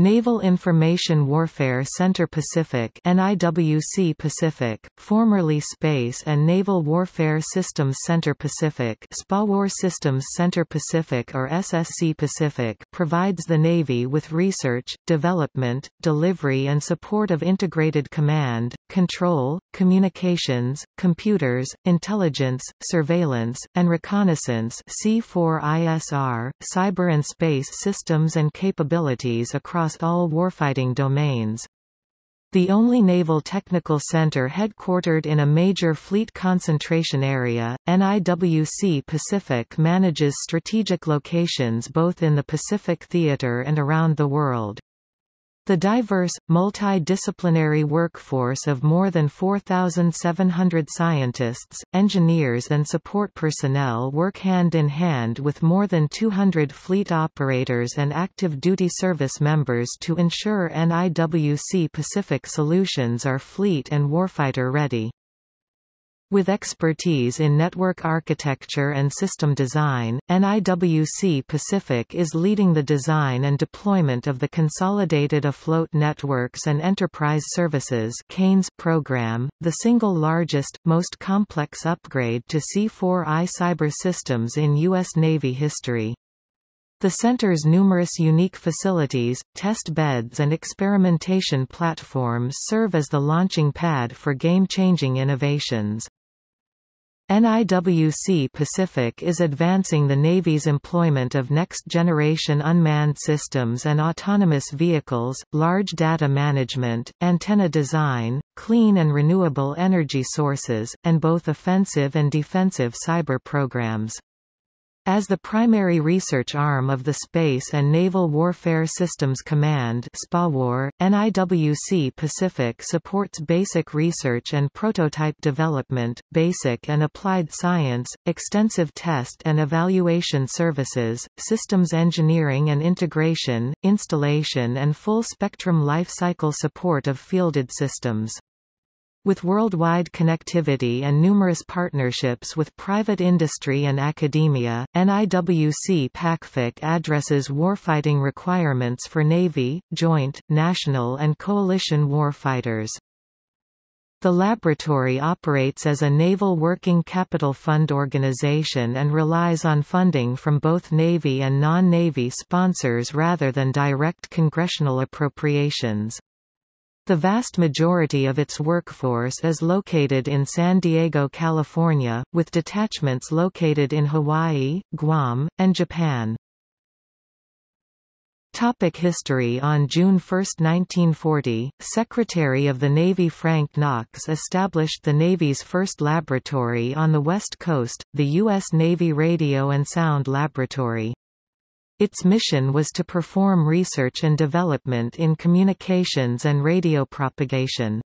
Naval Information Warfare Center Pacific NIWC Pacific, formerly Space and Naval Warfare Systems Center Pacific SPAWAR Systems Center Pacific or SSC Pacific provides the Navy with research, development, delivery and support of integrated command, control, communications, computers, intelligence, surveillance, and reconnaissance C4ISR, cyber and space systems and capabilities across all warfighting domains. The only naval technical center headquartered in a major fleet concentration area, NIWC Pacific manages strategic locations both in the Pacific Theater and around the world. The diverse, multidisciplinary workforce of more than 4,700 scientists, engineers and support personnel work hand in hand with more than 200 fleet operators and active duty service members to ensure NIWC Pacific solutions are fleet and warfighter ready. With expertise in network architecture and system design, NIWC Pacific is leading the design and deployment of the Consolidated Afloat Networks and Enterprise Services program, the single largest, most complex upgrade to C4I cyber systems in U.S. Navy history. The center's numerous unique facilities, test beds and experimentation platforms serve as the launching pad for game-changing innovations. NIWC Pacific is advancing the Navy's employment of next-generation unmanned systems and autonomous vehicles, large data management, antenna design, clean and renewable energy sources, and both offensive and defensive cyber programs. As the primary research arm of the Space and Naval Warfare Systems Command SPAWAR, NIWC Pacific supports basic research and prototype development, basic and applied science, extensive test and evaluation services, systems engineering and integration, installation and full-spectrum life cycle support of fielded systems. With worldwide connectivity and numerous partnerships with private industry and academia, NIWC Pacific addresses warfighting requirements for Navy, joint, national and coalition warfighters. The laboratory operates as a Naval Working Capital Fund organization and relies on funding from both Navy and non-Navy sponsors rather than direct congressional appropriations. The vast majority of its workforce is located in San Diego, California, with detachments located in Hawaii, Guam, and Japan. Topic history On June 1, 1940, Secretary of the Navy Frank Knox established the Navy's first laboratory on the West Coast, the U.S. Navy Radio and Sound Laboratory. Its mission was to perform research and development in communications and radio propagation.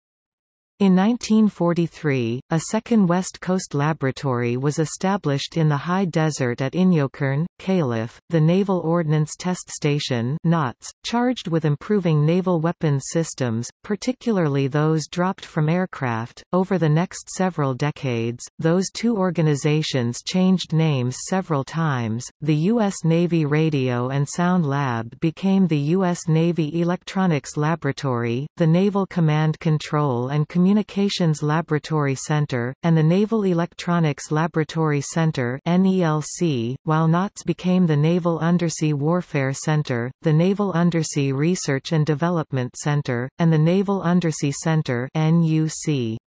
In 1943, a second West Coast laboratory was established in the high desert at Inyokern, Calif., the Naval Ordnance Test Station NOTS, charged with improving naval weapons systems, particularly those dropped from aircraft. Over the next several decades, those two organizations changed names several times. The U.S. Navy Radio and Sound Lab became the U.S. Navy Electronics Laboratory, the Naval Command Control and Communications Communications Laboratory Center, and the Naval Electronics Laboratory Center while NOTS became the Naval Undersea Warfare Center, the Naval Undersea Research and Development Center, and the Naval Undersea Center NUC.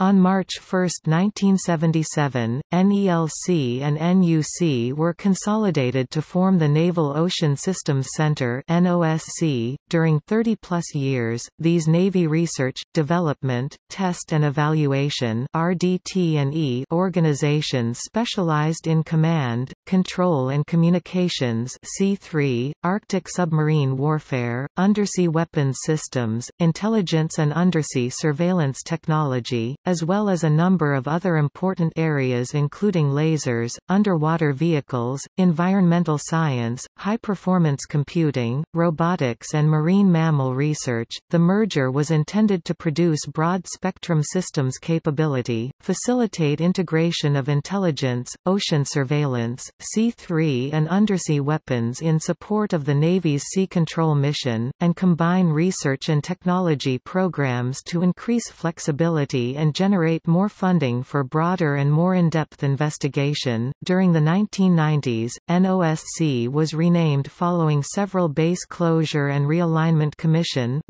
On March 1, 1977, NELC and NUC were consolidated to form the Naval Ocean Systems Center (NOSC). During 30-plus years, these Navy Research, Development, Test and Evaluation (RDT&E) organizations specialized in command, control and communications (C3), Arctic submarine warfare, undersea weapons systems, intelligence and undersea surveillance technology, as well as a number of other important areas including lasers, underwater vehicles, environmental science, high-performance computing, robotics and marine mammal research. The merger was intended to produce broad-spectrum systems capability, facilitate integration of intelligence, ocean surveillance, C3 and undersea weapons in support of the Navy's Sea Control mission, and combine research and technology programs to increase flexibility and generate more funding for broader and more in-depth investigation. During the 1990s, NOSC was renamed following several base closure and realignment commission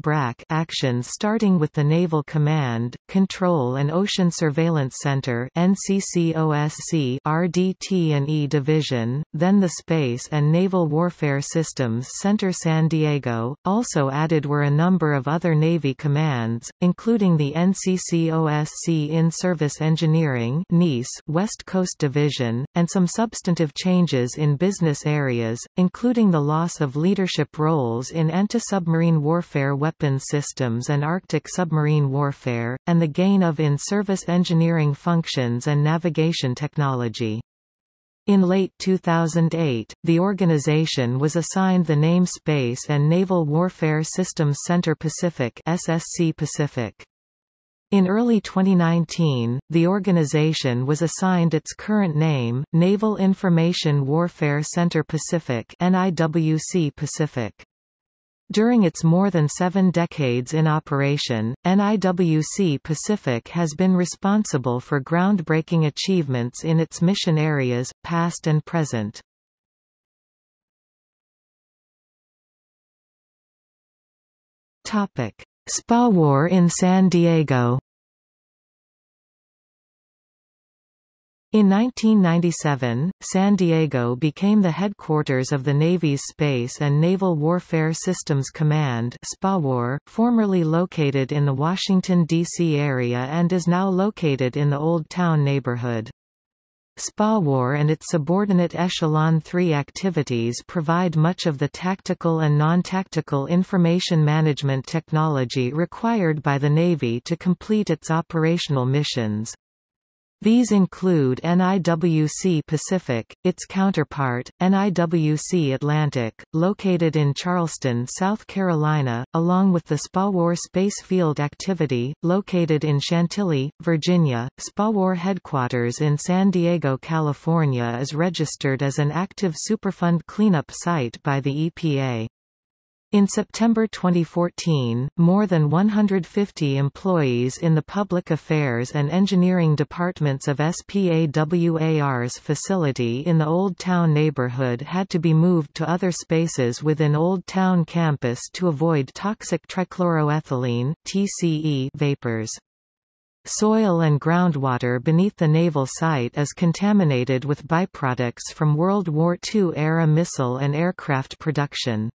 actions starting with the Naval Command, Control and Ocean Surveillance Center NCCOSC RDT&E Division, then the Space and Naval Warfare Systems Center San Diego. Also added were a number of other Navy commands, including the NCCOSC In-Service Engineering West Coast Division, and some substantive changes in business areas, including the loss of leadership roles in anti-submarine warfare weapons systems and Arctic submarine warfare, and the gain of in-service engineering functions and navigation technology. In late 2008, the organization was assigned the name Space and Naval Warfare Systems Center Pacific SSC Pacific. In early 2019, the organization was assigned its current name, Naval Information Warfare Center Pacific NIWC Pacific. During its more than seven decades in operation, NIWC Pacific has been responsible for groundbreaking achievements in its mission areas, past and present. SPAWAR in San Diego In 1997, San Diego became the headquarters of the Navy's Space and Naval Warfare Systems Command SPAWAR, formerly located in the Washington, D.C. area and is now located in the Old Town neighborhood. SPAWAR and its subordinate Echelon 3 activities provide much of the tactical and non-tactical information management technology required by the Navy to complete its operational missions. These include NIWC Pacific, its counterpart, NIWC Atlantic, located in Charleston, South Carolina, along with the SPAWAR Space Field Activity, located in Chantilly, Virginia. SPAWAR headquarters in San Diego, California is registered as an active Superfund cleanup site by the EPA. In September 2014, more than 150 employees in the public affairs and engineering departments of SPAWAR's facility in the Old Town neighborhood had to be moved to other spaces within Old Town campus to avoid toxic trichloroethylene TCE vapors. Soil and groundwater beneath the naval site is contaminated with byproducts from World War II-era missile and aircraft production.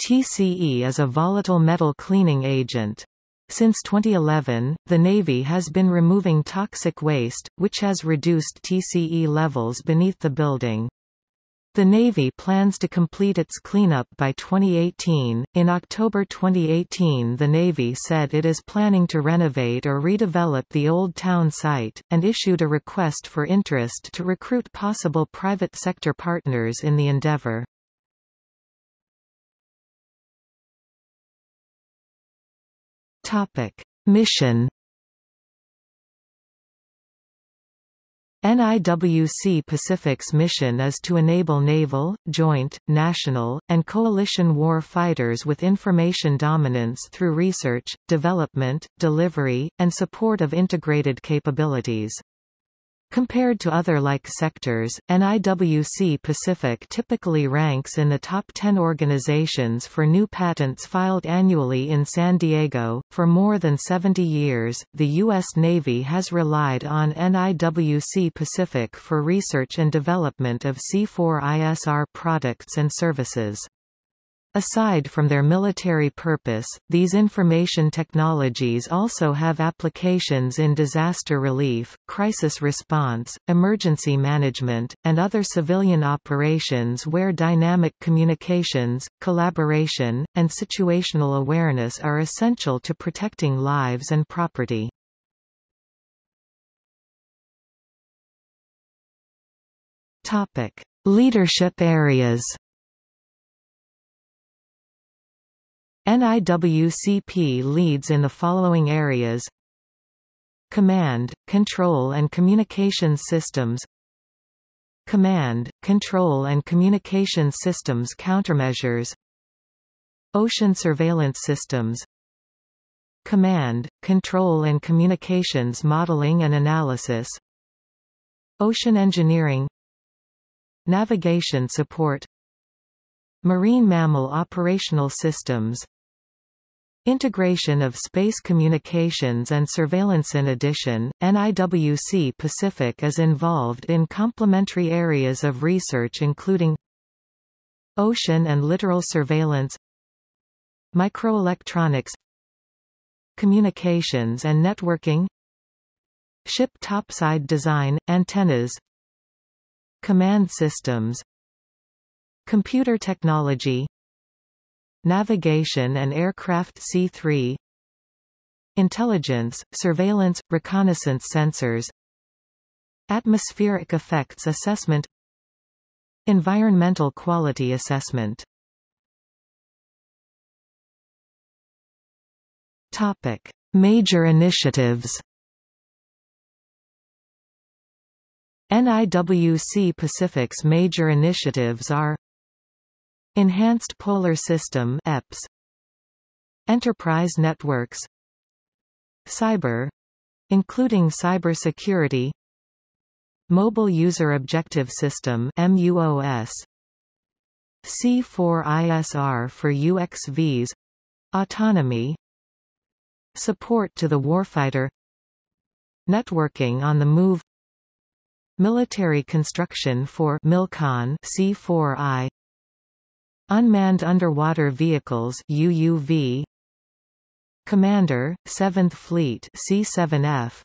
TCE is a volatile metal cleaning agent. Since 2011, the Navy has been removing toxic waste, which has reduced TCE levels beneath the building. The Navy plans to complete its cleanup by 2018. In October 2018, the Navy said it is planning to renovate or redevelop the Old Town site, and issued a request for interest to recruit possible private sector partners in the endeavor. Topic: Mission NIWC Pacific's mission is to enable naval, joint, national, and coalition war fighters with information dominance through research, development, delivery, and support of integrated capabilities. Compared to other like sectors, NIWC Pacific typically ranks in the top 10 organizations for new patents filed annually in San Diego. For more than 70 years, the U.S. Navy has relied on NIWC Pacific for research and development of C4ISR products and services. Aside from their military purpose, these information technologies also have applications in disaster relief, crisis response, emergency management, and other civilian operations where dynamic communications, collaboration, and situational awareness are essential to protecting lives and property. Topic: Leadership areas NIWCP leads in the following areas. Command, Control and Communication Systems. Command, Control and Communication Systems Countermeasures. Ocean Surveillance Systems. Command, Control and Communications Modeling and Analysis. Ocean Engineering. Navigation Support. Marine Mammal Operational Systems Integration of space communications and surveillance In addition, NIWC Pacific is involved in complementary areas of research including Ocean and littoral surveillance Microelectronics Communications and networking Ship topside design, antennas Command systems Computer technology Navigation and aircraft C3 Intelligence, surveillance, reconnaissance sensors Atmospheric effects assessment Environmental quality assessment Topic. Major initiatives NIWC Pacific's major initiatives are Enhanced Polar System EPS Enterprise Networks. Cyber. Including cybersecurity. Mobile User Objective System MUOS C4ISR for UXVs autonomy. Support to the warfighter. Networking on the move. Military construction for MILCON C4I Unmanned Underwater Vehicles UUV Commander, 7th Fleet C7F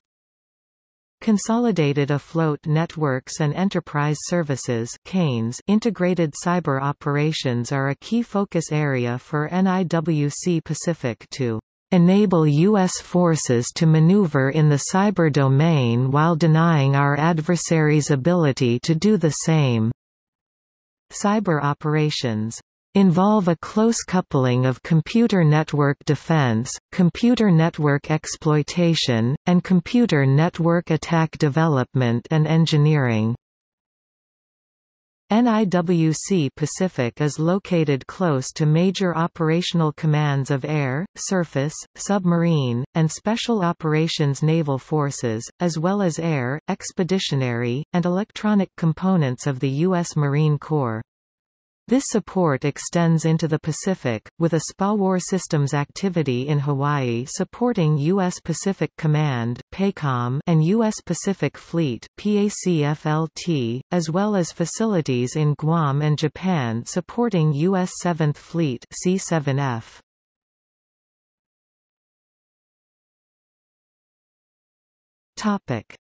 Consolidated Afloat Networks and Enterprise Services CANES Integrated Cyber Operations are a key focus area for NIWC Pacific to enable U.S. forces to maneuver in the cyber domain while denying our adversaries' ability to do the same. Cyber operations involve a close coupling of computer network defense, computer network exploitation, and computer network attack development and engineering. NIWC Pacific is located close to major operational commands of air, surface, submarine, and special operations naval forces, as well as air, expeditionary, and electronic components of the U.S. Marine Corps. This support extends into the Pacific, with a SPAWAR Systems activity in Hawaii supporting U.S. Pacific Command PACOM and U.S. Pacific Fleet PACFLT, as well as facilities in Guam and Japan supporting U.S. 7th Fleet C7F.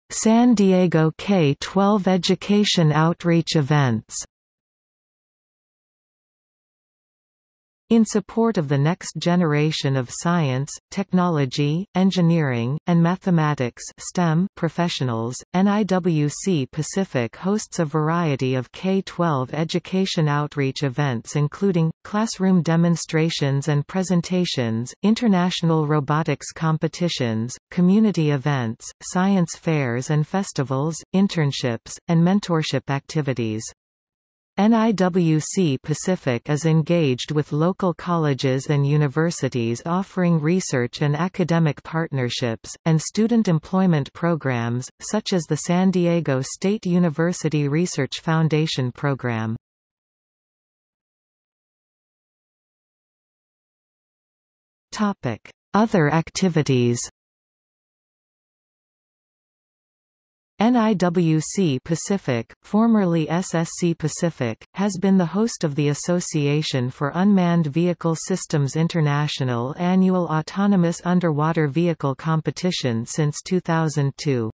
San Diego K-12 education outreach events In support of the next generation of science, technology, engineering, and mathematics STEM professionals, NIWC Pacific hosts a variety of K-12 education outreach events including, classroom demonstrations and presentations, international robotics competitions, community events, science fairs and festivals, internships, and mentorship activities. NIWC Pacific is engaged with local colleges and universities offering research and academic partnerships, and student employment programs, such as the San Diego State University Research Foundation Program. Other activities NIWC Pacific, formerly SSC Pacific, has been the host of the Association for Unmanned Vehicle Systems International annual Autonomous Underwater Vehicle Competition since 2002.